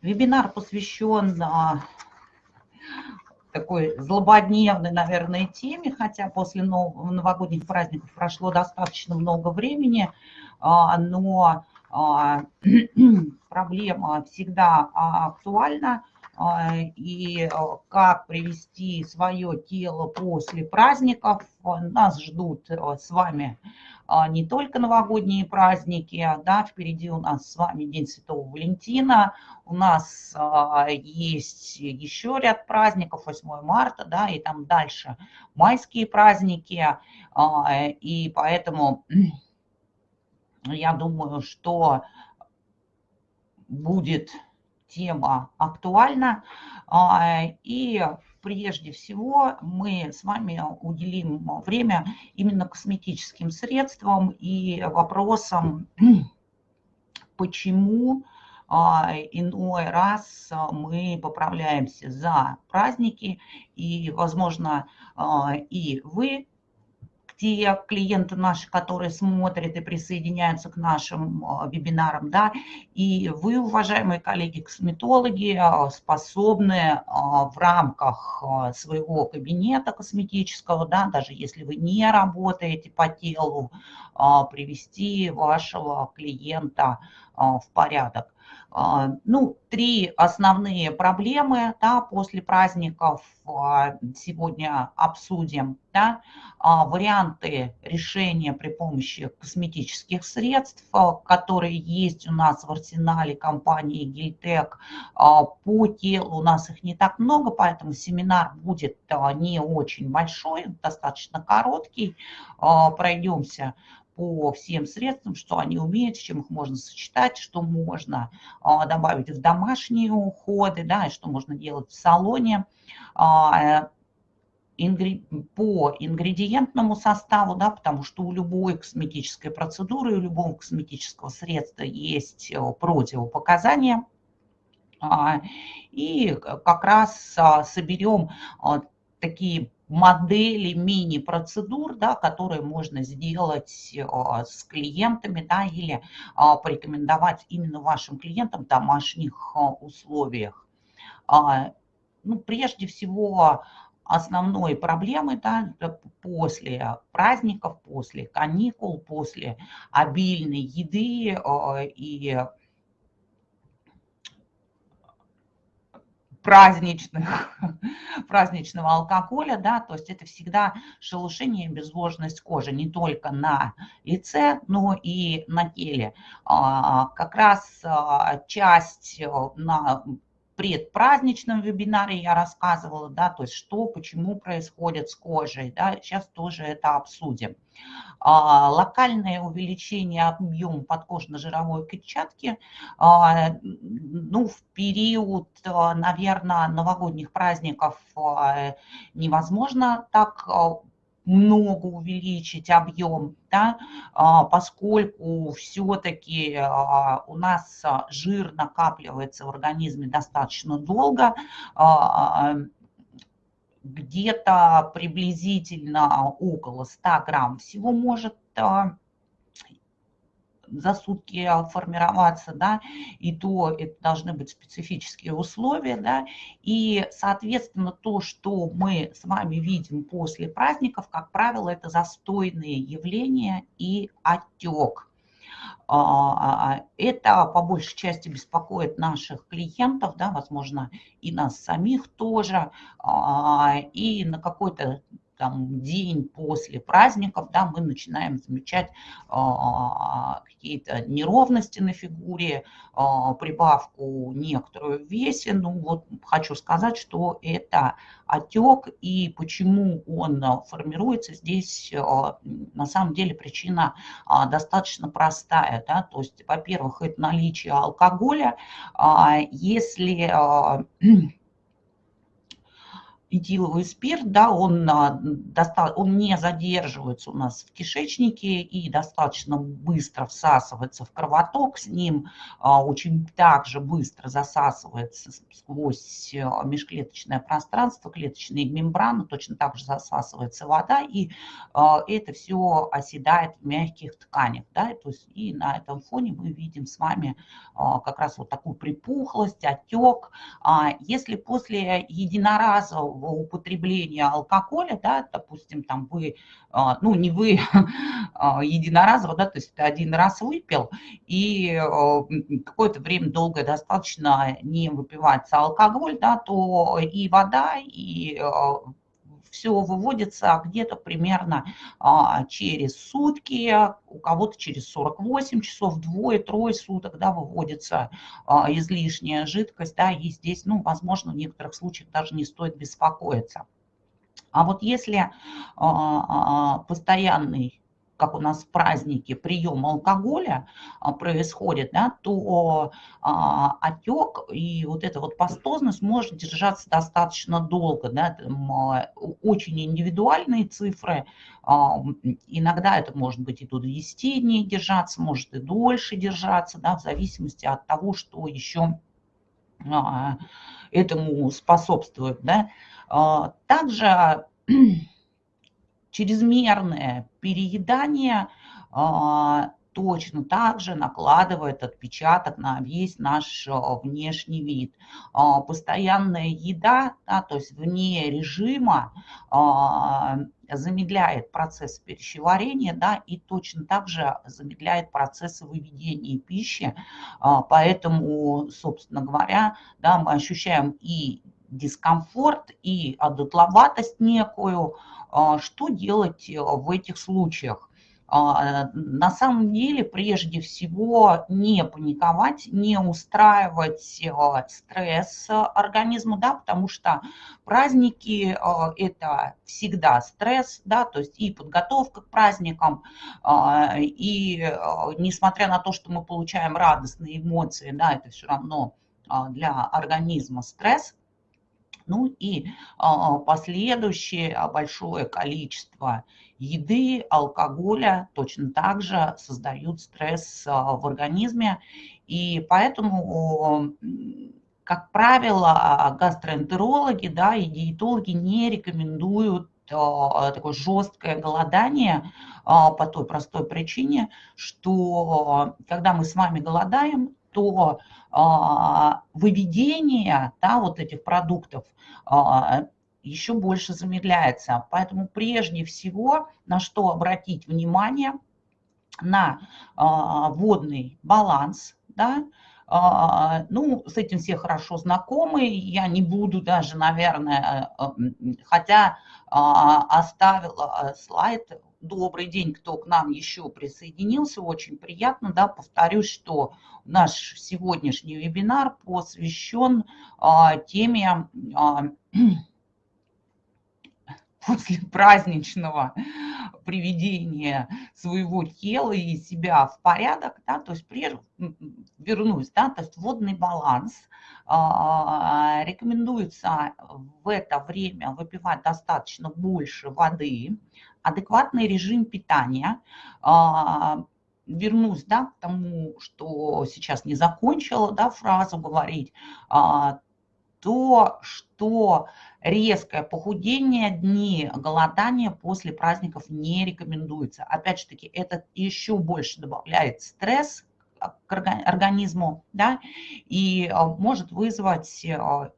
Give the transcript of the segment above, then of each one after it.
Вебинар посвящен такой злободневной, наверное, теме, хотя после новогодних праздников прошло достаточно много времени, но проблема всегда актуальна. И как привести свое тело после праздников. Нас ждут с вами не только новогодние праздники, да, впереди у нас с вами День Святого Валентина, у нас есть еще ряд праздников, 8 марта, да, и там дальше майские праздники, и поэтому я думаю, что будет тема актуальна. А, и прежде всего мы с вами уделим время именно косметическим средствам и вопросам, почему а, иной раз мы поправляемся за праздники, и, возможно, а, и вы те клиенты наши, которые смотрят и присоединяются к нашим а, вебинарам, да, и вы, уважаемые коллеги-косметологи, а, способны а, в рамках своего кабинета косметического, да, даже если вы не работаете по телу, привести вашего клиента в порядок. А, ну, три основные проблемы да, после праздников а, сегодня обсудим. Да, а, варианты решения при помощи косметических средств, которые есть у нас в арсенале компании Гильтек. По телу у нас их не так много, поэтому семинар будет не очень большой, достаточно короткий. Пройдемся по всем средствам, что они умеют, с чем их можно сочетать, что можно а, добавить в домашние уходы, да, и что можно делать в салоне а, по ингредиентному составу, да, потому что у любой косметической процедуры, у любого косметического средства есть э, противопоказания. А, и как раз соберем такие модели мини-процедур, да, которые можно сделать а, с клиентами да, или а, порекомендовать именно вашим клиентам в домашних а, условиях. Ну, прежде всего, основной проблемой да, после праздников, после каникул, после обильной еды и праздничных, праздничного алкоголя, да, то есть это всегда шелушение и безвложность кожи не только на лице, но и на теле. А, как раз а, часть э, на предпраздничном вебинаре я рассказывала, да, то есть что, почему происходит с кожей, да, сейчас тоже это обсудим. А, локальное увеличение объема подкожно-жировой клетчатки, а, ну, в период, а, наверное, новогодних праздников а, невозможно так а, много увеличить объем, да, а, поскольку все-таки а, у нас жир накапливается в организме достаточно долго, а, где-то приблизительно около 100 грамм всего может за сутки формироваться, да, и то это должны быть специфические условия, да, и, соответственно, то, что мы с вами видим после праздников, как правило, это застойные явления и отек. А, это по большей части беспокоит наших клиентов, да, возможно, и нас самих тоже, а, и на какой-то там, день после праздников, да, мы начинаем замечать а, какие-то неровности на фигуре, а, прибавку некоторую в весе. Ну вот хочу сказать, что это отек и почему он формируется здесь а, на самом деле причина а, достаточно простая. Да? То есть, во-первых, это наличие алкоголя. А, если... А, этиловый спирт, да, он, а, он не задерживается у нас в кишечнике и достаточно быстро всасывается в кровоток, с ним а, очень также быстро засасывается сквозь а, межклеточное пространство, клеточные мембраны, точно так же засасывается вода, и это все оседает в мягких тканях, да, то есть и на этом фоне мы видим с вами как раз вот такую припухлость, отек. Если после единоразового употребления алкоголя, да, допустим, там вы, а, ну не вы а, единоразово, да, то есть ты один раз выпил и а, какое-то время долгое достаточно не выпивается алкоголь, да, то и вода, и все выводится где-то примерно а, через сутки, у кого-то через 48 часов, двое-трое суток, да, выводится а, излишняя жидкость, да, и здесь, ну, возможно, в некоторых случаях даже не стоит беспокоиться. А вот если а, постоянный как у нас в празднике прием алкоголя а, происходит, да, то а, отек и вот эта вот пастозность может держаться достаточно долго. Да, а, очень индивидуальные цифры, иногда это может быть и до 10 дней держаться, может и дольше держаться, да, в зависимости от того, что еще этому способствует. Да. Также чрезмерное переедание а, точно так же накладывает отпечаток на весь наш а, внешний вид. А, постоянная еда, да, то есть вне режима, замедляет процесс пищеварения, да, и точно так же замедляет процессы выведения пищи. Поэтому, собственно говоря, да, мы ощущаем и дискомфорт, и одутловатость некую, а, что делать э, в этих случаях? А, на самом деле, прежде всего, не паниковать, не устраивать э, стресс организму, да, потому что праздники э, – это всегда стресс, да, то есть и подготовка к праздникам, а, и несмотря на то, что мы получаем радостные эмоции, да, это все равно для организма стресс – ну и а, последующее а, большое количество еды, алкоголя точно так же создают стресс а, в организме. И поэтому, как правило, гастроэнтерологи да, и диетологи не рекомендуют такое жесткое голодание по той простой причине, что когда мы с вами голодаем, то а, выведение да, вот этих продуктов а, еще больше замедляется. Поэтому прежде всего на что обратить внимание, на а, водный баланс, да, ну, с этим все хорошо знакомы, я не буду даже, наверное, хотя оставила слайд добрый день, кто к нам еще присоединился, очень приятно, да, повторюсь, что наш сегодняшний вебинар посвящен а, теме а, после праздничного приведения своего тела и себя в порядок, да, то есть прежде, вернусь, да, то есть водный баланс, а, рекомендуется в это время выпивать достаточно больше воды, адекватный режим питания, а, вернусь да, к тому, что сейчас не закончила да, фразу говорить, а, то, что резкое похудение, дни голодания после праздников не рекомендуется. Опять же таки, это еще больше добавляет стресс к организму, да, и а, может вызвать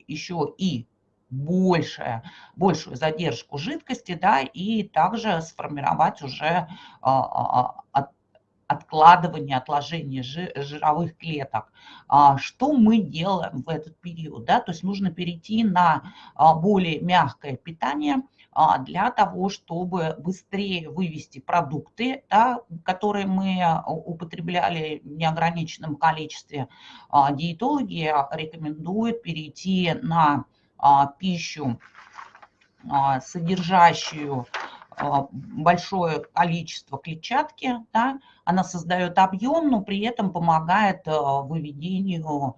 еще и большее, большую задержку жидкости, да, и также сформировать уже а, а, а, откладывание, отложение жировых клеток. Что мы делаем в этот период? Да? То есть нужно перейти на более мягкое питание для того, чтобы быстрее вывести продукты, да, которые мы употребляли в неограниченном количестве. Диетологи рекомендуют перейти на а, пищу, а, содержащую большое количество клетчатки, да, она создает объем, но при этом помогает выведению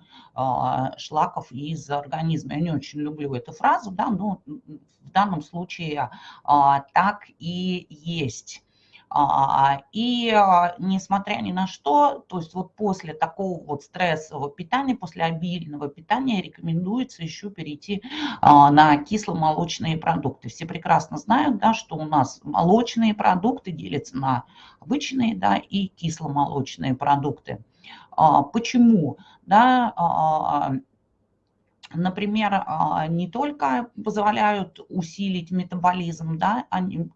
шлаков из организма. Я не очень люблю эту фразу, да, но в данном случае так и есть. А, и а, несмотря ни на что, то есть вот после такого вот стрессового питания, после обильного питания рекомендуется еще перейти а, на кисломолочные продукты. Все прекрасно знают, да, что у нас молочные продукты делятся на обычные да, и кисломолочные продукты. Почему? Да, например, а, не только позволяют усилить метаболизм, да,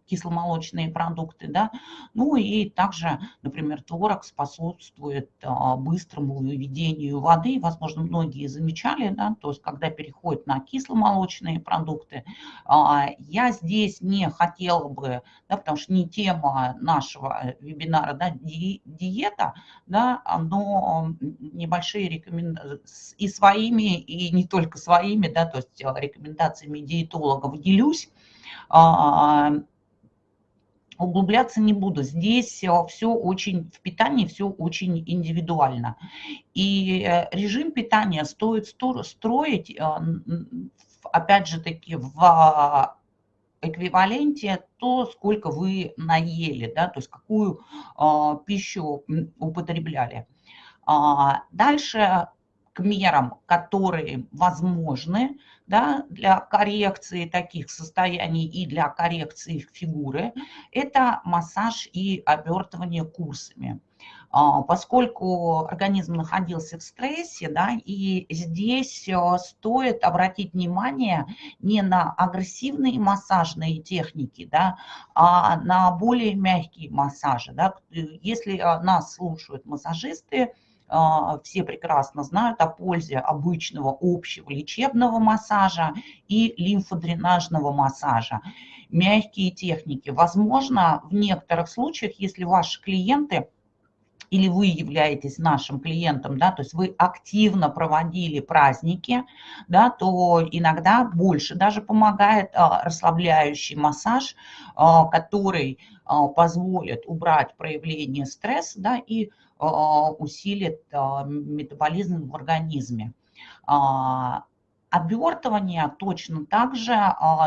кисломолочные продукты, да, ну и также, например, творог способствует а, быстрому выведению воды. Возможно, многие замечали, да, то есть когда переходят на кисломолочные продукты. А, я здесь не хотела бы, да, потому что не тема нашего вебинара, да, ди, диета, да, но небольшие рекомендации и своими, и не только только своими, да, то есть э, рекомендациями диетологов делюсь, а, углубляться не буду. Здесь э, все очень, в питании все очень индивидуально. И э, режим питания стоит строить, опять же таки, в эквиваленте то, сколько вы наели, да, то есть какую пищу употребляли. А, дальше к мерам, которые возможны да, для коррекции таких состояний и для коррекции фигуры, это массаж и обертывание курсами. А, поскольку организм находился в стрессе, да, и здесь э, стоит обратить внимание не на агрессивные массажные техники, да, а на более мягкие массажи. Да. Если э, нас слушают массажисты, все прекрасно знают о пользе обычного общего лечебного массажа и лимфодренажного массажа. Мягкие техники. Возможно, в некоторых случаях, если ваши клиенты или вы являетесь нашим клиентом, да, то есть вы активно проводили праздники, да, то иногда больше даже помогает а, расслабляющий массаж, а, который а, позволит убрать проявление стресса да, и а, усилит а, метаболизм в организме. А, обертывания точно так же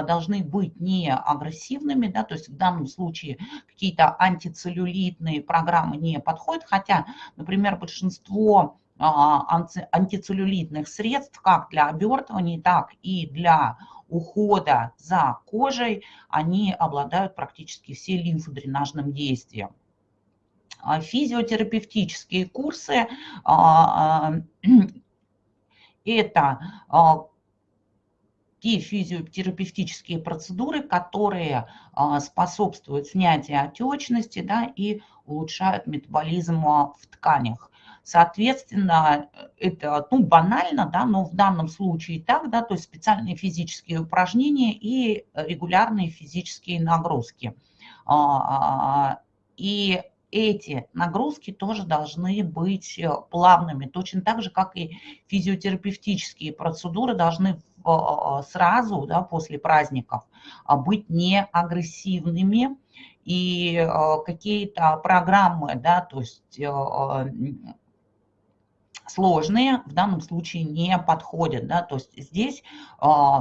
должны быть не агрессивными, да, то есть в данном случае какие-то антицеллюлитные программы не подходят, хотя, например, большинство антицеллюлитных средств, как для обертывания, так и для ухода за кожей, они обладают практически все лимфодренажным действием. А, физиотерапевтические курсы а, а, – это те физиотерапевтические процедуры, которые способствуют снятию отечности да, и улучшают метаболизм в тканях. Соответственно, это ну, банально, да, но в данном случае так, да, то есть специальные физические упражнения и регулярные физические нагрузки. И эти нагрузки тоже должны быть э, плавными, точно так же, как и физиотерапевтические процедуры должны э, сразу, да, после праздников, а, быть не агрессивными, и э, какие-то программы, да, то есть сложные в данном случае не подходят. Да? То есть здесь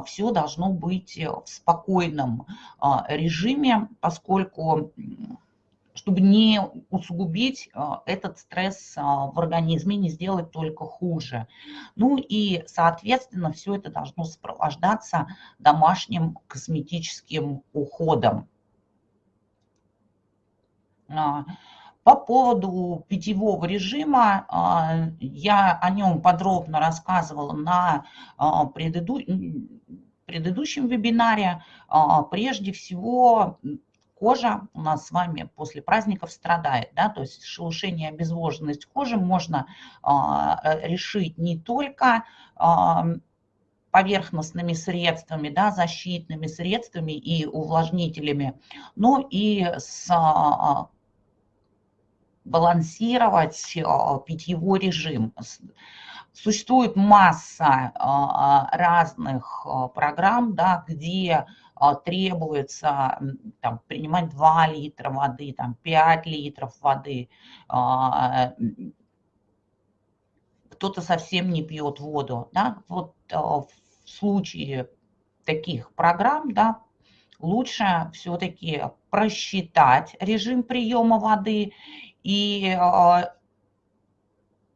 все должно быть в спокойном режиме, поскольку чтобы не усугубить а, этот стресс а, в организме, не сделать только хуже. Ну и, соответственно, все это должно сопровождаться домашним косметическим уходом. А, по поводу питьевого режима, я о нем подробно рассказывала на предыдущем вебинаре. Прежде всего, кожа у нас с вами после праздников страдает, да, то есть шелушение, обезвоженность кожи можно а, э, решить не только а, поверхностными средствами, да, защитными средствами и увлажнителями, но и с а, балансировать питьевой режим. Существует масса разных программ, да, где требуется там, принимать 2 литра воды, там, 5 литров воды. Кто-то совсем не пьет воду. Да? Вот в случае таких программ да, лучше все-таки просчитать режим приема воды и а,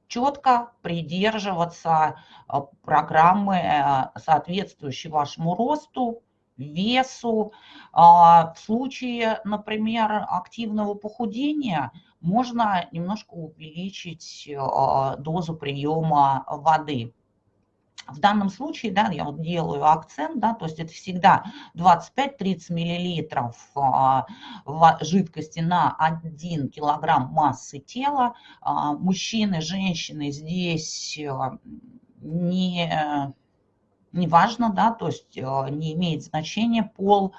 четко придерживаться а, программы, а, соответствующей вашему росту, весу. В случае, например, активного похудения можно немножко увеличить дозу приема воды. В данном случае, да, я вот делаю акцент, да, то есть это всегда 25-30 миллилитров а, жидкости на 1 килограмм массы тела. А, мужчины, женщины здесь а, не, не важно, да, то есть не имеет значения пол.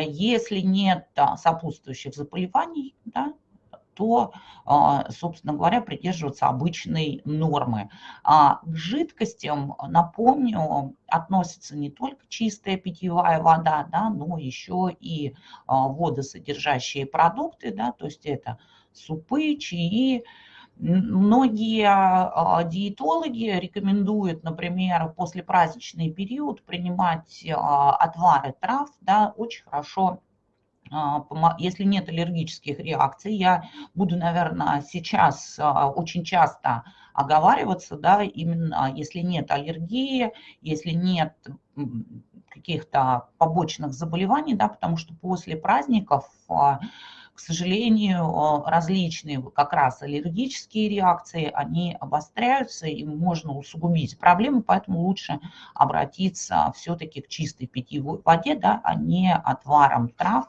Если нет сопутствующих заболеваний, да, то, а, собственно говоря, придерживаться обычной нормы. А к жидкостям, напомню, относится не только чистая питьевая вода, да, но еще и а, водосодержащие продукты, да, то есть это супы, чаи, Многие а, диетологи рекомендуют, например, после праздничный период принимать отвары трав, да, очень хорошо а, если нет аллергических реакций, я буду, наверное, сейчас а, очень часто оговариваться, да, именно если нет аллергии, если нет каких-то побочных заболеваний, да, потому что после праздников, а, к сожалению, различные как раз аллергические реакции, они обостряются и можно усугубить проблему, поэтому лучше обратиться все-таки к чистой питьевой воде, да, а не отварам трав,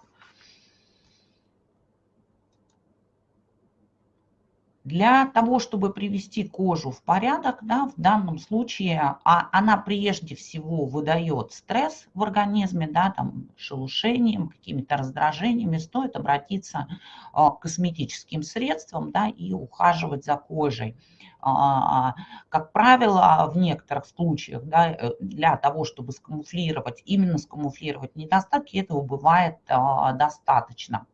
Для того, чтобы привести кожу в порядок, да, в данном случае а она прежде всего выдает стресс в организме, да, там, шелушением, какими-то раздражениями, стоит обратиться а, к косметическим средствам да, и ухаживать за кожей. А, как правило, в некоторых случаях да, э, для того, чтобы скамуфлировать, именно скамуфлировать недостатки, этого бывает а, достаточно.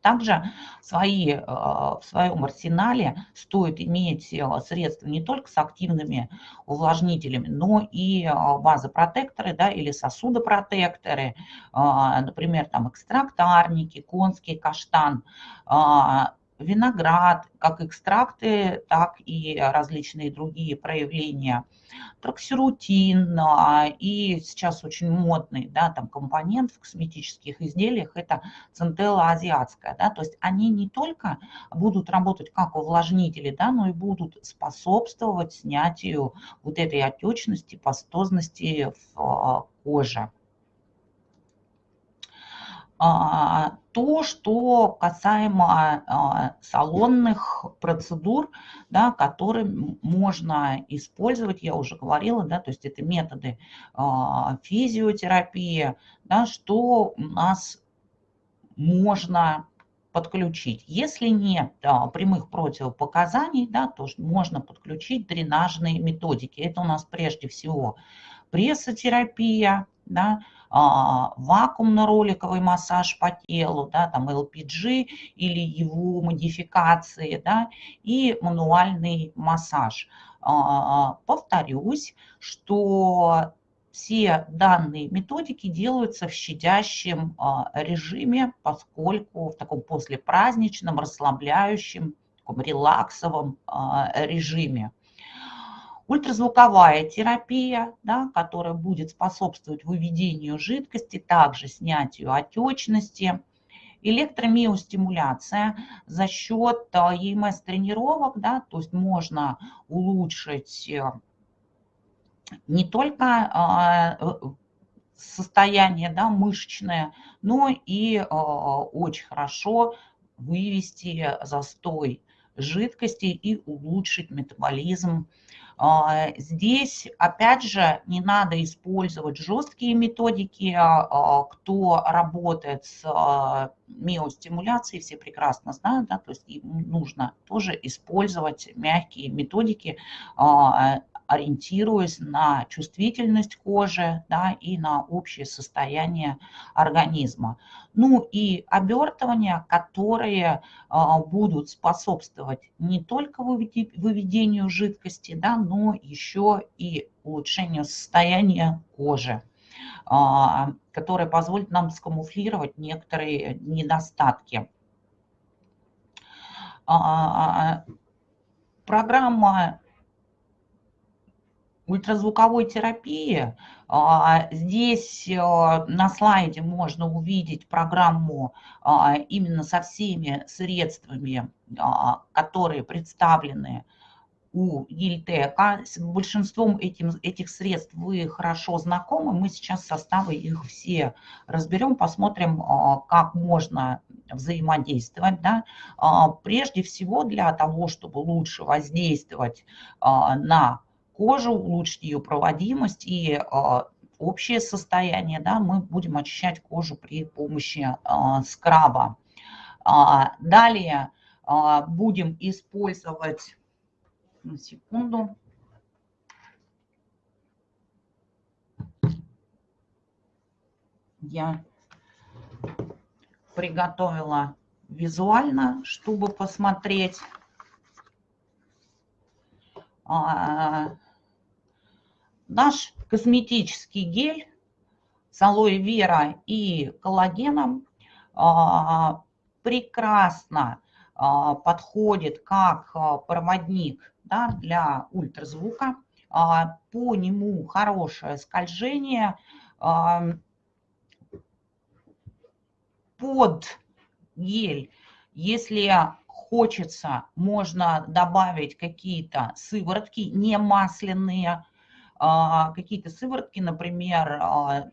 Также свои, э, в своем арсенале стоит иметь э, средства не только с активными увлажнителями, но и э, вазопротекторы да, или сосудопротекторы, например, там экстракт арники, конский каштан, виноград, как экстракты, так и различные другие проявления. Троксирутин а, и сейчас очень модный да, там, компонент в косметических изделиях – это центелла азиатская. Да, то есть они не только будут работать как увлажнители, да, но и будут способствовать снятию вот этой отечности, пастозности в а, коже. А, то, что касаемо а, салонных процедур, да, которые можно использовать, я уже говорила, да, то есть это методы а, физиотерапии, да, что у нас можно подключить. Если нет да, прямых противопоказаний, да, то можно подключить дренажные методики. Это у нас прежде всего прессотерапия, да, а, вакуумно-роликовый массаж по телу, да, там LPG или его модификации, да, и мануальный массаж. А, повторюсь, что все данные методики делаются в щадящем а, режиме, поскольку в таком послепраздничном, расслабляющем, таком релаксовом режиме. Ультразвуковая терапия, да, которая будет способствовать выведению жидкости, также снятию отечности. Электромиостимуляция за счет ЕМС-тренировок, да, то есть можно улучшить э, не только э, состояние да, мышечное, но и э, очень хорошо вывести застой жидкости и улучшить метаболизм а, здесь, опять же, не надо использовать жесткие методики. А, а, кто работает с миостимуляцией, все прекрасно знают, да, то есть им нужно тоже использовать мягкие методики, ориентируясь на чувствительность кожи да, и на общее состояние организма. Ну и обертывания, которые а, будут способствовать не только выведению жидкости, да, но еще и улучшению состояния кожи а, которое позволит нам скамуфлировать некоторые недостатки. А, программа ультразвуковой терапии. А, здесь э, на слайде можно увидеть программу а, именно со всеми средствами, а, которые представлены у Гильтека. С большинством этим, этих средств вы хорошо знакомы. Мы сейчас составы их все разберем, посмотрим, как можно взаимодействовать. Да? Прежде всего для того, чтобы лучше воздействовать на кожу, улучшить ее проводимость и а, общее состояние, да, мы будем очищать кожу при помощи а, скраба. А, далее будем использовать, на секунду, я приготовила визуально, чтобы посмотреть Наш косметический гель с алоэ вера и коллагеном а, прекрасно а, подходит как а, проводник да, для ультразвука. По нему хорошее скольжение. Под гель, если хочется, можно добавить какие-то сыворотки не масляные, какие-то сыворотки, например, а,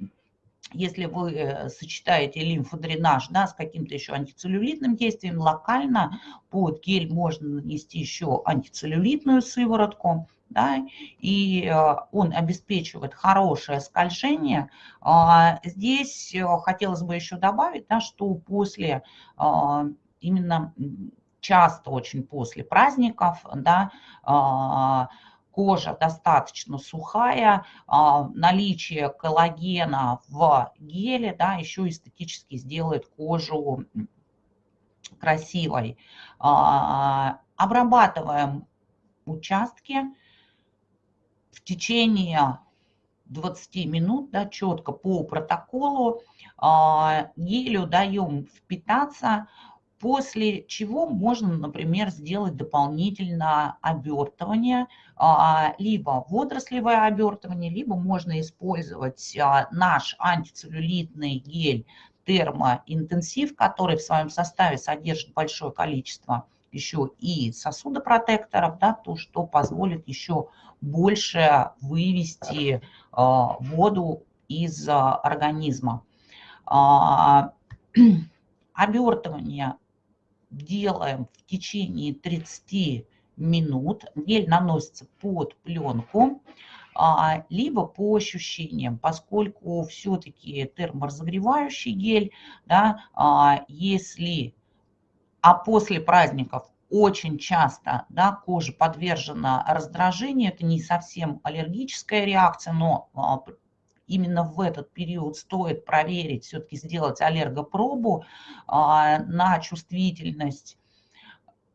если вы э, сочетаете лимфодренаж да, с каким-то еще антицеллюлитным действием, локально под гель можно нанести еще антицеллюлитную сыворотку, да, и э, он обеспечивает хорошее скольжение. А, здесь э, хотелось бы еще добавить, да, что после именно часто очень после праздников, да, кожа достаточно сухая, а, наличие коллагена в геле, да, еще эстетически сделает кожу красивой. А, обрабатываем участки в течение 20 минут, да, четко по протоколу. А, гелю даем впитаться, после чего можно, например, сделать дополнительно обертывание, а, либо водорослевое обертывание, либо можно использовать а, наш антицеллюлитный гель термоинтенсив, который в своем составе содержит большое количество еще и сосудопротекторов, да, то, что позволит еще больше вывести а, воду из организма. Обертывание делаем в течение 30 минут. Гель наносится под пленку, а, либо по ощущениям, поскольку все-таки терморазогревающий гель, да, а, если, а после праздников очень часто да, кожа подвержена раздражению, это не совсем аллергическая реакция, но а, именно в этот период стоит проверить, все-таки сделать аллергопробу а, на чувствительность.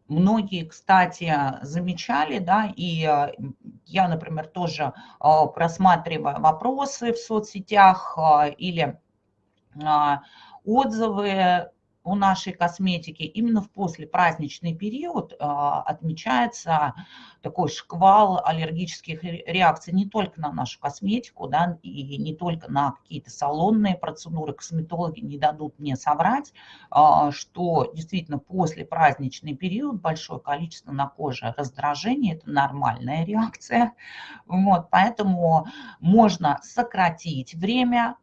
Многие, кстати, замечали, да, и а, я, например, тоже а, просматриваю вопросы в соцсетях или отзывы у нашей косметики именно в послепраздничный период а, отмечается такой шквал аллергических реакций не только на нашу косметику, да, и не только на какие-то салонные процедуры. Косметологи не дадут мне соврать, а, что действительно послепраздничный период большое количество на коже раздражения, это нормальная реакция. Вот, поэтому можно сократить время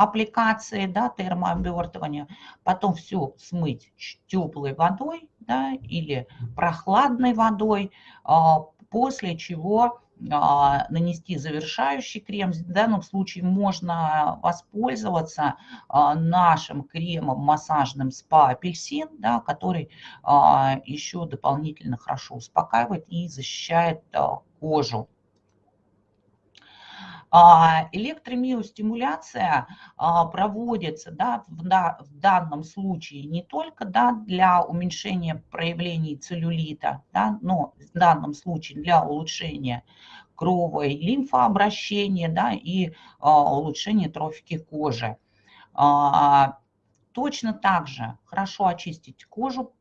аппликации, да, термообертывания, потом все смыть теплой водой, да, или прохладной водой, а, после чего а, нанести завершающий крем. В данном случае можно воспользоваться а, нашим кремом массажным спа апельсин, да, который еще дополнительно хорошо успокаивает и защищает кожу. А, электромиостимуляция а, проводится да, в, данном случае не только да, для уменьшения проявлений целлюлита, да, но в данном случае для улучшения крово- и лимфообращения да, и а, улучшения трофики кожи. Точно так же хорошо очистить кожу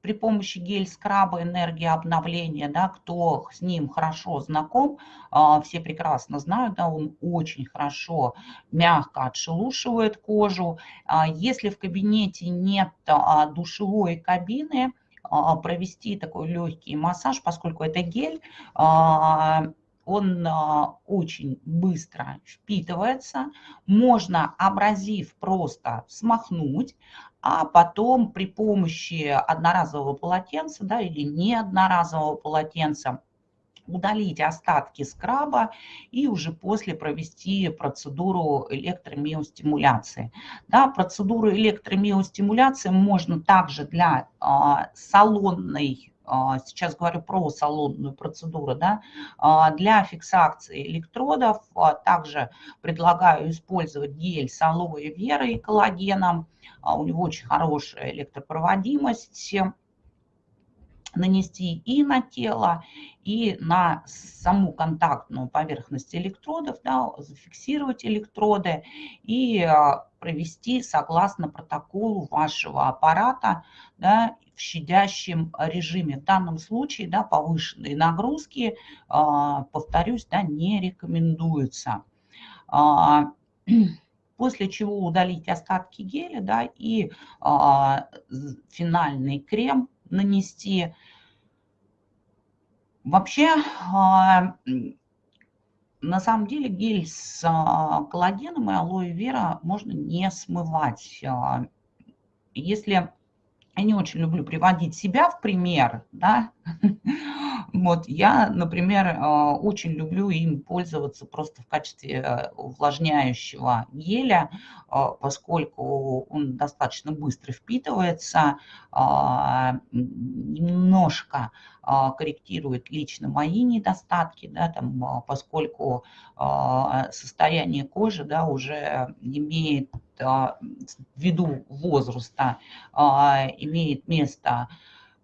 при помощи гель-скраба энергия обновления, да, кто с ним хорошо знаком, а, все прекрасно знают, да, он очень хорошо, мягко отшелушивает кожу. А, если в кабинете нет а, душевой кабины, провести такой легкий массаж, поскольку это гель, он очень быстро впитывается, можно абразив просто смахнуть, а потом при помощи одноразового полотенца да, или не одноразового полотенца удалить остатки скраба и уже после провести процедуру электромиостимуляции. Да, процедуру электромиостимуляции можно также для а, салонной а, сейчас говорю про салонную процедуру, да, а, для фиксации электродов а, также предлагаю использовать гель с алоэ верой и коллагеном, у него очень хорошая электропроводимость, нанести и на тело, и на саму контактную поверхность электродов, да, зафиксировать электроды и провести согласно протоколу вашего аппарата да, в щадящем режиме. В данном случае да, повышенные нагрузки, а, повторюсь, да, не рекомендуются. А, после чего удалить остатки геля да, и а, финальный крем нанести. Вообще, на самом деле гель с коллагеном и алоэ вера можно не смывать. Если я не очень люблю приводить себя в пример, да, вот я, например, э, очень люблю им пользоваться просто в качестве э, увлажняющего геля, э, поскольку он достаточно быстро впитывается, немножко корректирует лично мои недостатки, да, там, поскольку состояние кожи да, уже имеет ввиду возраста имеет место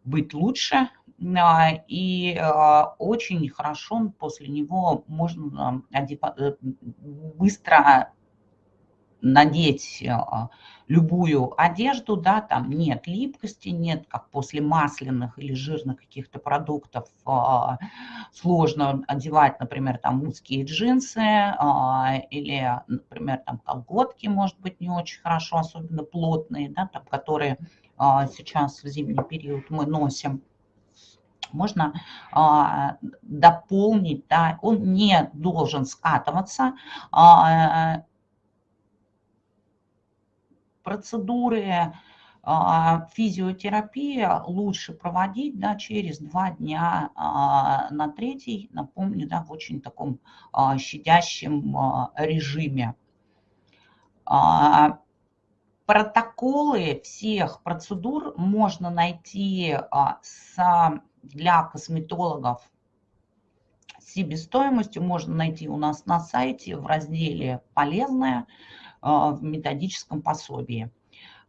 быть лучше, и очень хорошо после него можно э, быстро надеть а, любую одежду, да, там нет липкости, нет, как после масляных или жирных каких-то продуктов, а, сложно одевать, например, там узкие джинсы а, или, например, там колготки, может быть, не очень хорошо, особенно плотные, да, там, которые сейчас в зимний период мы носим. Можно дополнить, да, он не должен скатываться, процедуры а, физиотерапии лучше проводить да, через два дня а, на третий, напомню, да, в очень таком а, щадящем режиме. Протоколы всех процедур можно найти для косметологов себестоимостью, можно найти у нас на сайте в разделе «Полезное». А, в методическом пособии.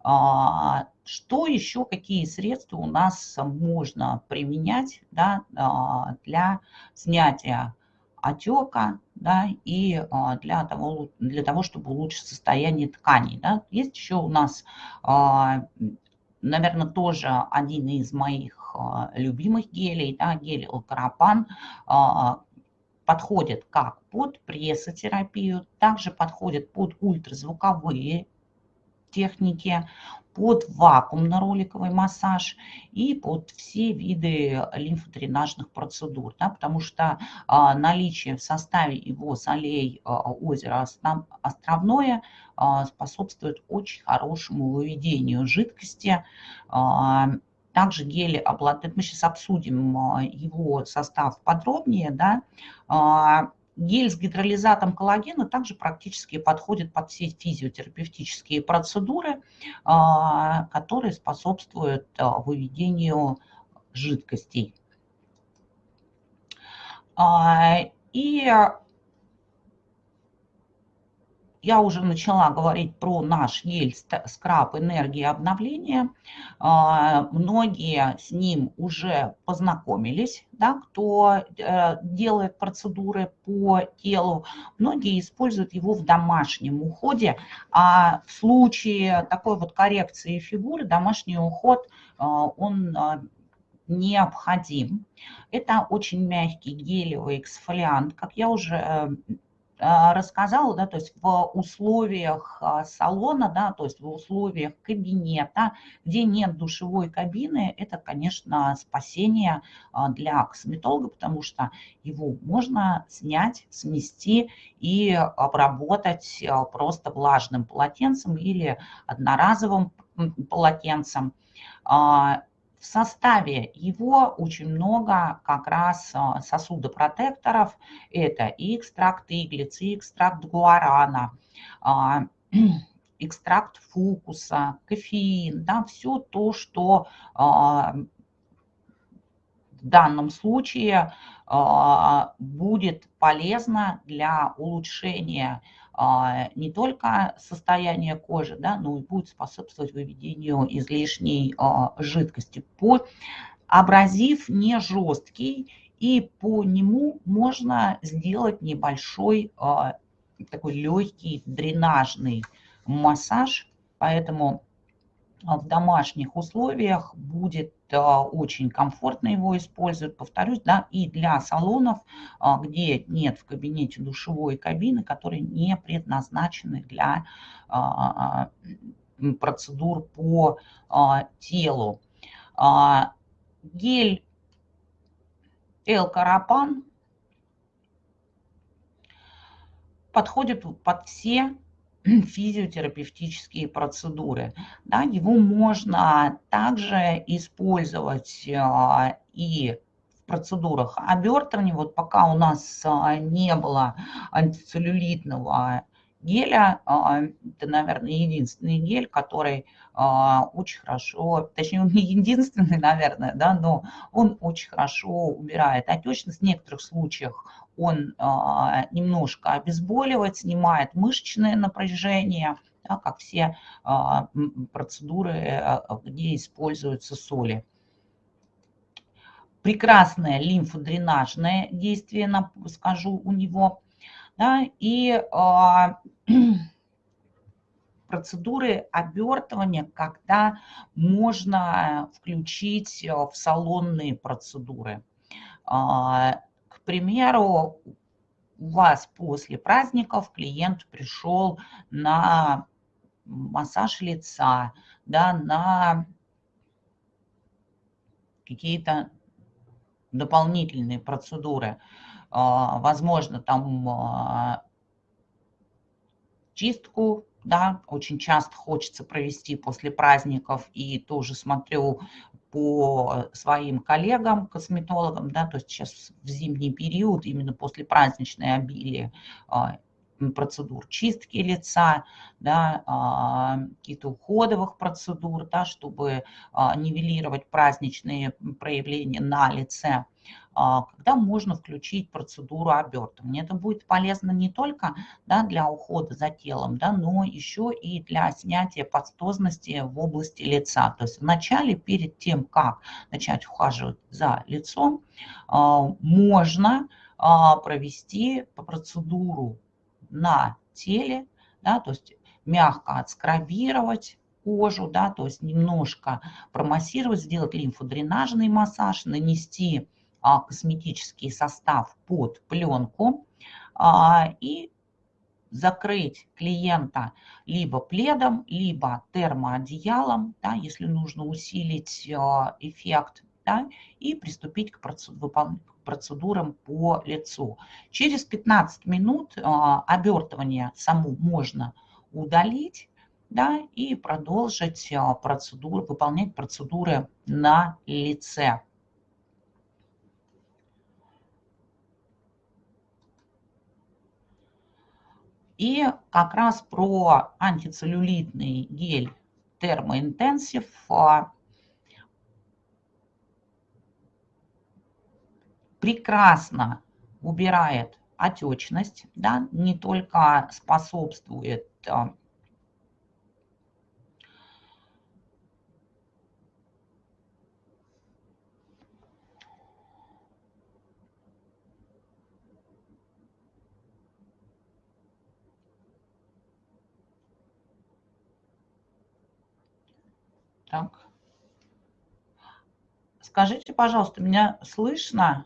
А, что еще, какие средства у нас можно применять да, а, для снятия отека да, и для того, для того, чтобы улучшить состояние тканей. Да. Есть еще у нас, наверное, тоже один из моих любимых гелей, да, гель Алкарапан, подходит как под прессотерапию, также подходит под ультразвуковые техники, под вакуумно-роликовый массаж и под все виды лимфодренажных процедур, да, потому что а, наличие в составе его солей а, озера Островное а, способствует очень хорошему выведению жидкости. А, также гели обладают, мы сейчас обсудим а, его состав подробнее, да, а, Гель с гидролизатом коллагена также практически подходит под все физиотерапевтические процедуры, а, которые способствуют а, выведению жидкостей. А, и я уже начала говорить про наш гель скраб энергии обновления. А, многие с ним уже познакомились, да, кто э, делает процедуры по телу. Многие используют его в домашнем уходе. А в случае такой вот коррекции фигуры домашний уход, а, он а, необходим. Это очень мягкий гелевый эксфолиант, как я уже э, рассказала, да, то есть в условиях а, салона, да, то есть в условиях кабинета, где нет душевой кабины, это, конечно, спасение а, для косметолога, потому что его можно снять, смести и обработать просто влажным полотенцем или одноразовым полотенцем. В составе его очень много как раз а, сосудопротекторов. Это и экстракт иглицы, и экстракт гуарана, а, экстракт фукуса, кофеин, да, все то, что а, в данном случае будет полезно для улучшения а, не только состояние кожи, да, но и будет способствовать выведению излишней а, жидкости. По абразив не жесткий, и по нему можно сделать небольшой а, такой легкий дренажный массаж, поэтому в домашних условиях будет очень комфортно его использовать, повторюсь, да, и для салонов, а, где нет в кабинете душевой кабины, которые не предназначены для а, процедур по а, телу. Гель L-карапан подходит под все физиотерапевтические процедуры. Да, его можно также использовать а, и в процедурах обертывания. Вот пока у нас а, не было антицеллюлитного геля, а, это, наверное, единственный гель, который очень хорошо, точнее, он не единственный, наверное, да, но он очень хорошо убирает отечность. В некоторых случаях он а, немножко обезболивает, снимает мышечное напряжение, да, как все а, процедуры, а, где используются соли. Прекрасное лимфодренажное действие, скажу, у него. Да, и процедуры обертывания, когда можно включить в салонные процедуры примеру, у вас после праздников клиент пришел на массаж лица, да, на какие-то дополнительные процедуры. А, возможно, там а, чистку, да, очень часто хочется провести после праздников, и тоже смотрю по своим коллегам, косметологам, да, то есть сейчас в зимний период, именно после праздничной обилия а, процедур чистки лица, да, а, каких-то уходовых процедур, да, чтобы а, нивелировать праздничные проявления на лице. А, когда можно включить процедуру обертывания. Это будет полезно не только да, для ухода за телом, да, но еще и для снятия пастозности в области лица. То есть вначале, перед тем, как начать ухаживать за лицом, а, можно а, провести процедуру на теле, да, то есть мягко отскрабировать кожу, да, то есть немножко промассировать, сделать лимфодренажный массаж, нанести косметический состав под пленку а, и закрыть клиента либо пледом, либо термоодеялом, да, если нужно усилить эффект, да, и приступить к процедурам по лицу. Через 15 минут обертывание саму можно удалить, да, и продолжить процедуру, выполнять процедуры на лице. И как раз про антицеллюлитный гель термоинтенсив а, прекрасно убирает отечность, да, не только способствует Так. Скажите, пожалуйста, меня слышно?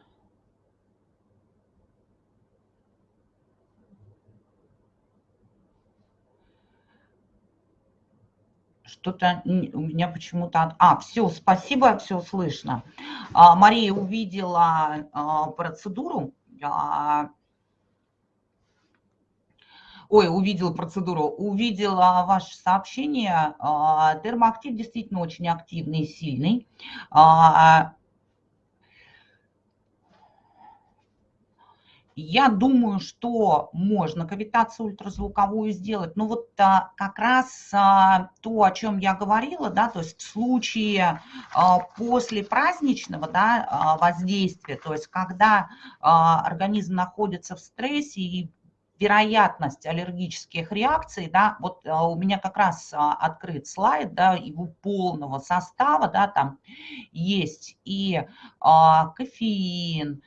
Что-то у меня почему-то... А, все, спасибо, все слышно. А, Мария увидела а, процедуру. Ой, увидела процедуру, увидела ваше сообщение. А, термоактив действительно очень активный и сильный. А, я думаю, что можно кавитацию ультразвуковую сделать. Но вот а, как раз а, то, о чем я говорила, да, то есть в случае а, после праздничного да, а, воздействия, то есть когда организм находится в стрессе и вероятность аллергических реакций, да, вот а, у меня как раз а, открыт слайд, да, его полного состава, да, там есть и а, кофеин,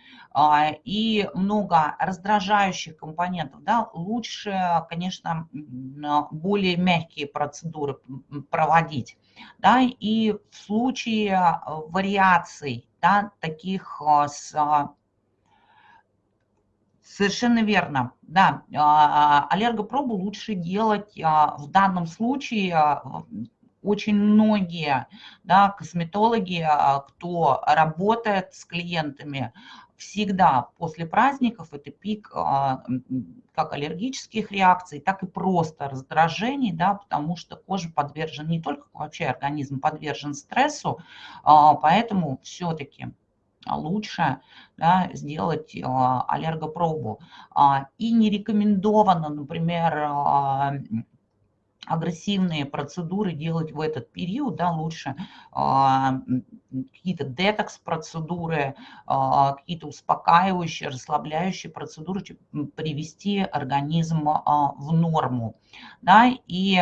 и много раздражающих компонентов, да, лучше, конечно, более мягкие процедуры проводить, да, и в случае вариаций, да, таких с Совершенно верно. Да, а, аллергопробу лучше делать а, в данном случае а, очень многие да, косметологи, кто работает с клиентами, всегда после праздников это пик как аллергических реакций, так и просто раздражений, да, потому что кожа подвержена, не только вообще организм подвержен стрессу, поэтому все-таки а лучше да, сделать а, аллергопробу. А, и не рекомендовано, например, агрессивные процедуры делать в этот период, да, лучше какие-то детокс-процедуры, какие-то успокаивающие, расслабляющие процедуры, привести организм в норму. Да, и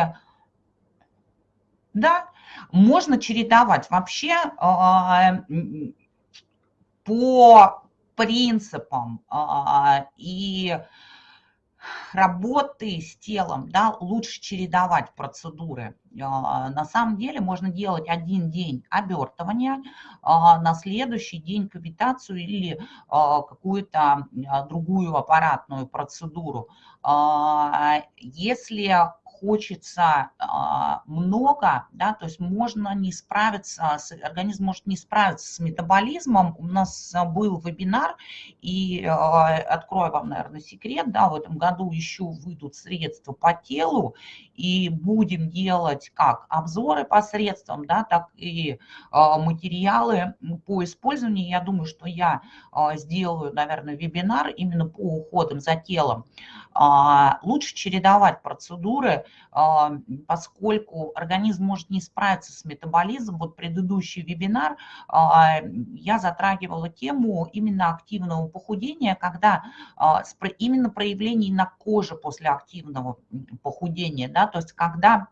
да, можно чередовать. Вообще по принципам а, и работы с телом, да, лучше чередовать процедуры. А, на самом деле можно делать один день обертывания, а, на следующий день кавитацию или какую-то другую аппаратную процедуру. Если хочется а, много, да, то есть можно не справиться, организм может не справиться с метаболизмом. У нас был вебинар, и а, открою вам, наверное, секрет, да, в этом году еще выйдут средства по телу, и будем делать как обзоры посредством, да, так и а, материалы по использованию. Я думаю, что я сделаю, наверное, вебинар именно по уходам за телом. Лучше чередовать процедуры, а, поскольку организм может не справиться с метаболизмом. Вот предыдущий вебинар а, я затрагивала тему именно активного похудения, когда а, именно проявлений на коже после активного похудения, да, то есть когда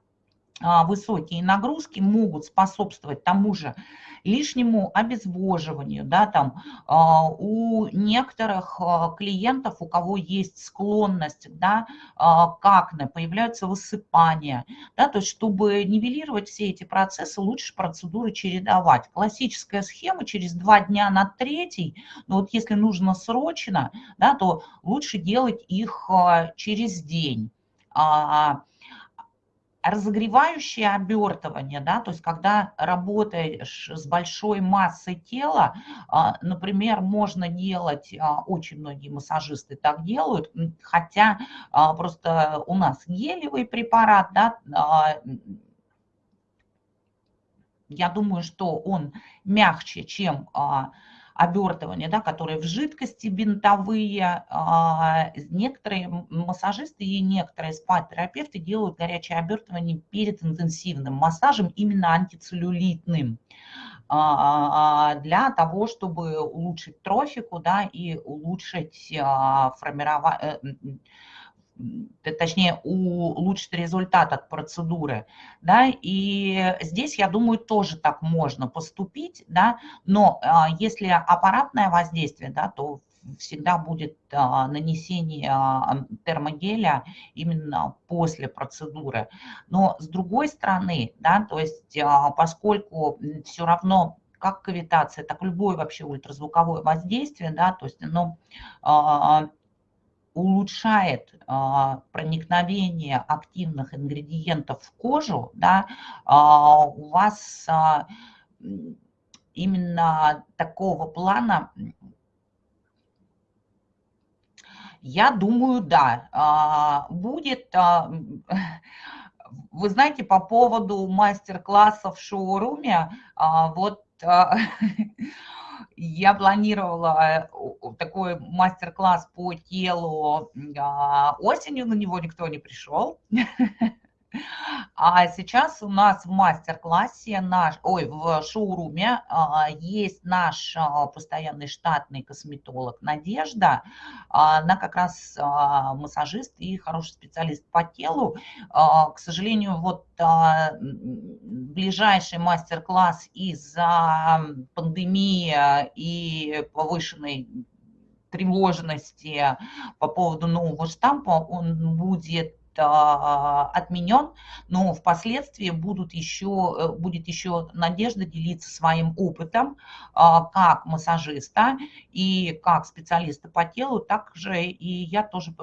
высокие нагрузки могут способствовать тому же лишнему обезвоживанию, да, там а, у некоторых а, клиентов, у кого есть склонность, да, а, к акне, появляются высыпания, да, то есть чтобы нивелировать все эти процессы, лучше процедуры чередовать. Классическая схема через два дня на третий, но вот если нужно срочно, да, то лучше делать их через день. Разогревающее обертывание, да, то есть когда работаешь с большой массой тела, а, например, можно делать, а, очень многие массажисты так делают, хотя а, просто у нас гелевый препарат, да, я думаю, что он мягче, чем обертывания, да, которые в жидкости бинтовые. А, некоторые массажисты и некоторые спа-терапевты делают горячее обертывание перед интенсивным массажем, именно антицеллюлитным а, для того, чтобы улучшить трофику да, и улучшить а, формирование э, точнее, улучшить результат от процедуры, да, и здесь, я думаю, тоже так можно поступить, да, но а, если аппаратное воздействие, да, то всегда будет а, нанесение а, термогеля именно после процедуры. Но с другой стороны, да, то есть поскольку все равно как кавитация, так любое вообще ультразвуковое воздействие, да, то есть оно улучшает а, проникновение активных ингредиентов в кожу, да, а, у вас а, именно такого плана, я думаю, да, будет. Вы знаете, по поводу мастер-классов в шоуруме, вот я планировала э, такой мастер-класс по телу а, осенью, на него никто не пришел. А сейчас у нас в мастер-классе, наш, ой, в шоуруме а, есть наш а, постоянный штатный косметолог Надежда. Она как раз массажист и хороший специалист по телу. К сожалению, вот ближайший мастер-класс из-за пандемии и повышенной тревожности по поводу нового штампа, он будет а, отменен, но впоследствии будут еще, э, будет еще надежда делиться своим опытом а, как массажиста и как специалиста по телу, также и я тоже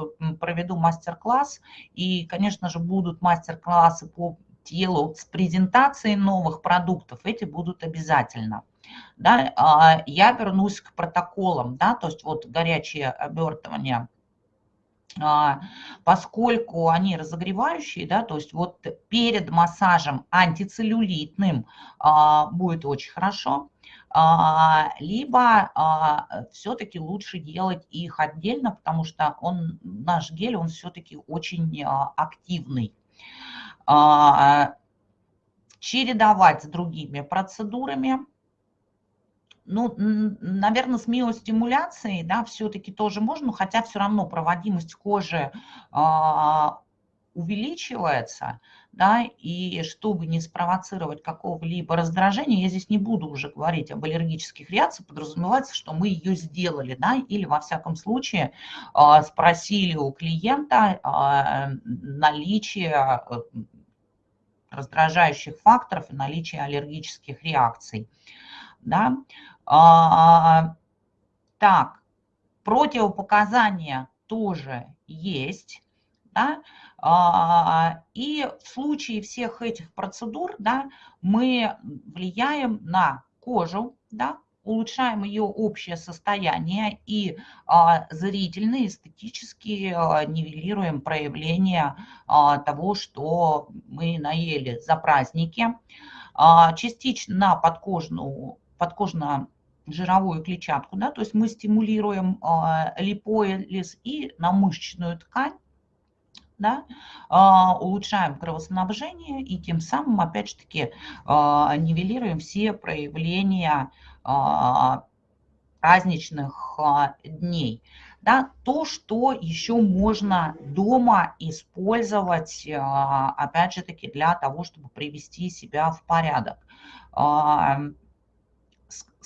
проведу мастер-класс, и, конечно же, будут мастер-классы по телу с презентацией новых продуктов, эти будут обязательно. Да, а, я вернусь к протоколам, да, то есть вот горячее обертывание – а, поскольку они разогревающие, да, то есть вот перед массажем антицеллюлитным а, будет очень хорошо, а, либо все-таки лучше делать их отдельно, потому что он, наш гель, он все-таки очень активный. Чередовать с другими процедурами – ну, наверное, с миостимуляцией, да, все-таки тоже можно, хотя все равно проводимость кожи а, увеличивается, да, и чтобы не спровоцировать какого-либо раздражения, я здесь не буду уже говорить об аллергических реакциях, подразумевается, что мы ее сделали, да, или во всяком случае а, спросили у клиента а, наличие э, раздражающих факторов и наличие аллергических реакций, да, а, так, противопоказания тоже есть. Да? А, и в случае всех этих процедур да, мы влияем на кожу, да, улучшаем ее общее состояние и а, зрительно, эстетически а, нивелируем проявление а, того, что мы наели за праздники. А, частично на подкожную, подкожно жировую клетчатку, да, то есть мы стимулируем э, липоэлиз и на мышечную ткань, да, э, улучшаем кровоснабжение и тем самым, опять же таки, э, нивелируем все проявления праздничных дней. Да, то, что еще можно дома использовать, опять же таки, для того, чтобы привести себя в порядок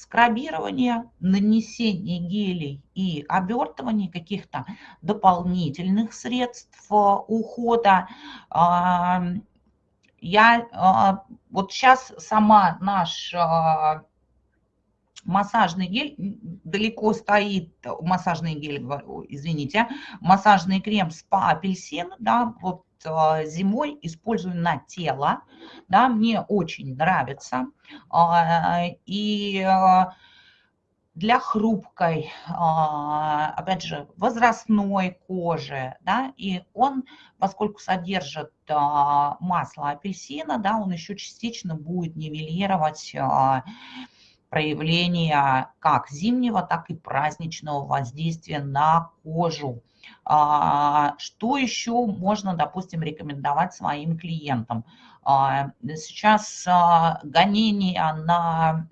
скрабирование, нанесение гелей и обертывание каких-то дополнительных средств э, ухода. Я а, вот сейчас сама наш а, массажный гель далеко стоит, массажный гель, извините, массажный крем спа апельсин, да, вот зимой использую на тело, да, мне очень нравится. И для хрупкой, а, опять же, возрастной кожи, да, и он, поскольку содержит а, масло апельсина, да, он еще частично будет нивелировать а, проявление как зимнего, так и праздничного воздействия на кожу. Что еще можно, допустим, рекомендовать своим клиентам? Сейчас гонения на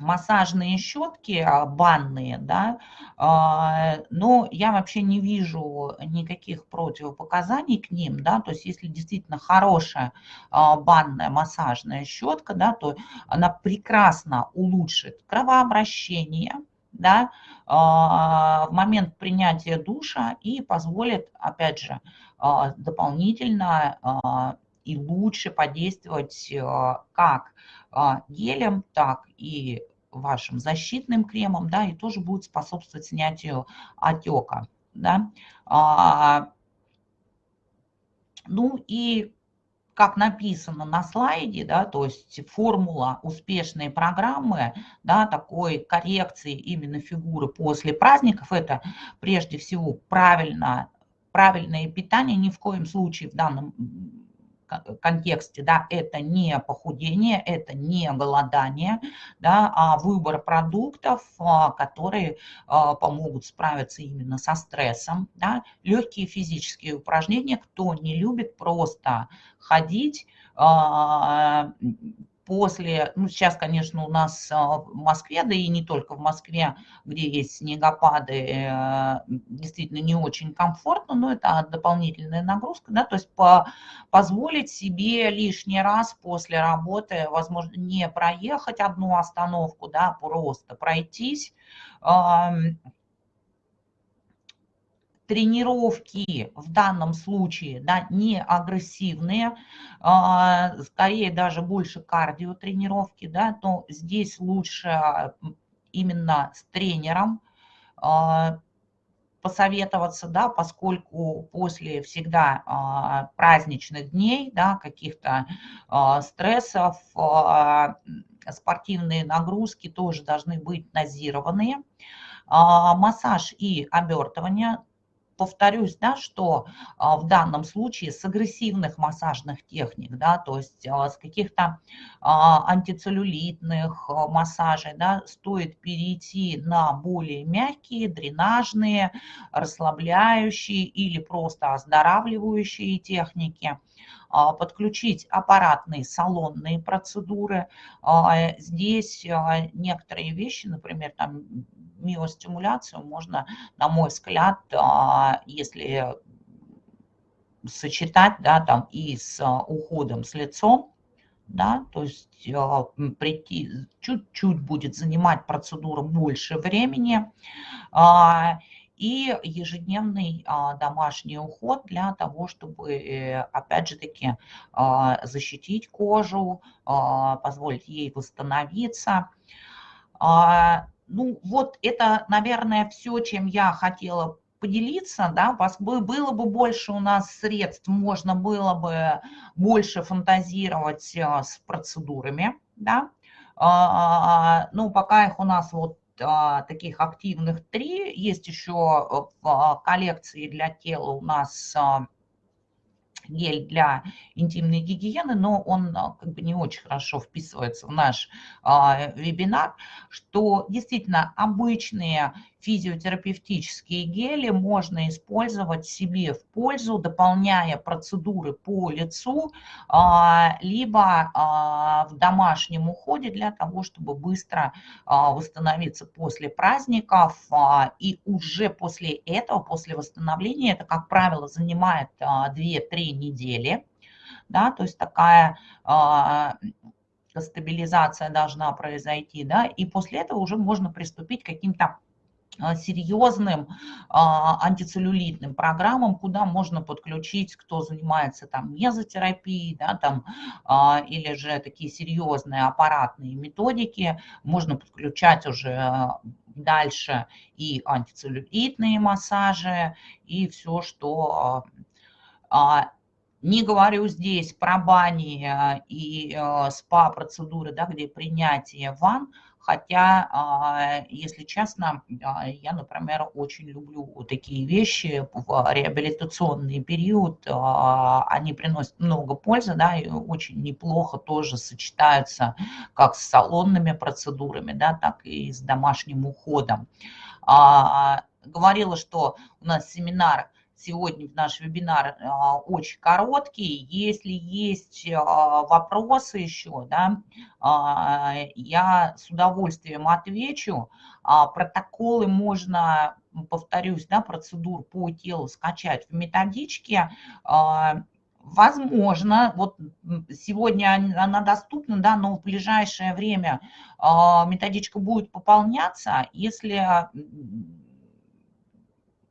массажные щетки а, банные, да, а, но я вообще не вижу никаких противопоказаний к ним, да, то есть если действительно хорошая а, банная массажная щетка, да, то она прекрасно улучшит кровообращение, да, в момент принятия душа и позволит, опять же, дополнительно и лучше подействовать как а, гелем, так и вашим защитным кремом, да, и тоже будет способствовать снятию отека, да. А, ну и как написано на слайде, да, то есть формула успешной программы, да, такой коррекции именно фигуры после праздников, это прежде всего правильно, правильное питание, ни в коем случае в данном контексте, да, это не похудение, это не голодание, да, а выбор продуктов, а, которые а, помогут справиться именно со стрессом, да, легкие физические упражнения, кто не любит просто ходить, а, после, ну сейчас, конечно, у нас а, в Москве, да и не только в Москве, где есть снегопады, э, действительно не очень комфортно, но это дополнительная нагрузка, да, то есть по, позволить себе лишний раз после работы, возможно, не проехать одну остановку, да, просто пройтись, тренировки в данном случае да, не агрессивные, а, скорее даже больше кардиотренировки, да, то здесь лучше именно с тренером а, посоветоваться, да, поскольку после всегда а, праздничных дней, да, каких-то стрессов, спортивные нагрузки тоже должны быть дозированные. Массаж и обертывание повторюсь, да, что а, в данном случае с агрессивных массажных техник, да, то есть а, с каких-то а, антицеллюлитных массажей, да, стоит перейти на более мягкие, дренажные, расслабляющие или просто оздоравливающие техники подключить аппаратные салонные процедуры. Здесь некоторые вещи, например, там миостимуляцию можно, на мой взгляд, а, если сочетать, да, там и с а, уходом с лицом, да, то есть а, прийти, чуть-чуть будет занимать процедура больше времени, и ежедневный домашний уход для того, чтобы, э, опять же таки, защитить кожу, позволить ей восстановиться. Ну, вот это, наверное, все, чем я хотела поделиться, да, было бы больше у нас средств, можно было бы больше фантазировать э, с процедурами, да, а, ну, пока их у нас вот а, таких активных три, есть еще в коллекции для тела у нас а, гель для интимной гигиены, но он а, как бы не очень хорошо вписывается в наш а, вебинар, что действительно обычные физиотерапевтические гели можно использовать себе в пользу, дополняя процедуры по лицу, а, либо а, в домашнем уходе для того, чтобы быстро а, восстановиться после праздников. И уже после этого, после восстановления, это, как правило, занимает 2-3 недели. Да, то есть такая стабилизация должна произойти, да, и после этого уже можно приступить к каким-то серьезным а, антицеллюлитным программам, куда можно подключить, кто занимается там мезотерапией, да, там, а, или же такие серьезные аппаратные методики, можно подключать уже дальше и антицеллюлитные массажи, и все, что Не говорю здесь про бани и СПА-процедуры, да, где принятие ванн, Хотя, а, если честно, а, я, например, очень люблю такие вещи в реабилитационный период. А, они приносят много пользы, да, и очень неплохо тоже сочетаются как с салонными процедурами, да, так и с домашним уходом. Говорила, что у нас семинар сегодня наш вебинар а, очень короткий. Если есть а, вопросы еще, да, а, я с удовольствием отвечу. Протоколы можно, повторюсь, да, процедур по телу скачать в методичке. Возможно, вот сегодня она доступна, да, но в ближайшее время методичка будет пополняться. Если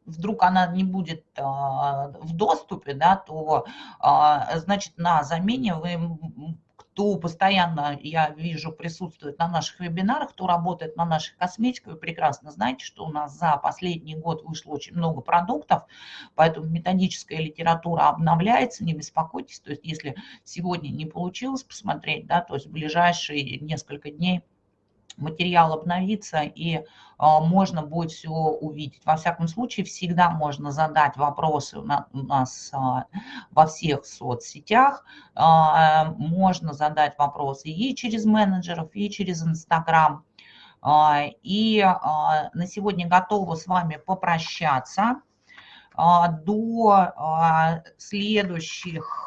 вдруг она не будет а, в доступе, да, то, а, значит, на замене вы кто постоянно, я вижу, присутствует на наших вебинарах, кто работает на наших косметиках, вы прекрасно знаете, что у нас за последний год вышло очень много продуктов, поэтому методическая литература обновляется, не беспокойтесь, то есть если сегодня не получилось посмотреть, да, то есть в ближайшие несколько дней материал обновится и а, можно будет все увидеть. Во всяком случае, всегда можно задать вопросы у нас а, во всех соцсетях. А, можно задать вопросы и через менеджеров, и через Инстаграм. И на сегодня готова с вами попрощаться до следующих